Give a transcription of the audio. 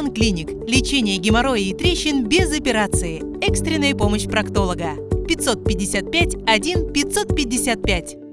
Woman Clinic. Лечение геморроя и трещин без операции. Экстренная помощь проктолога. 555 1 555.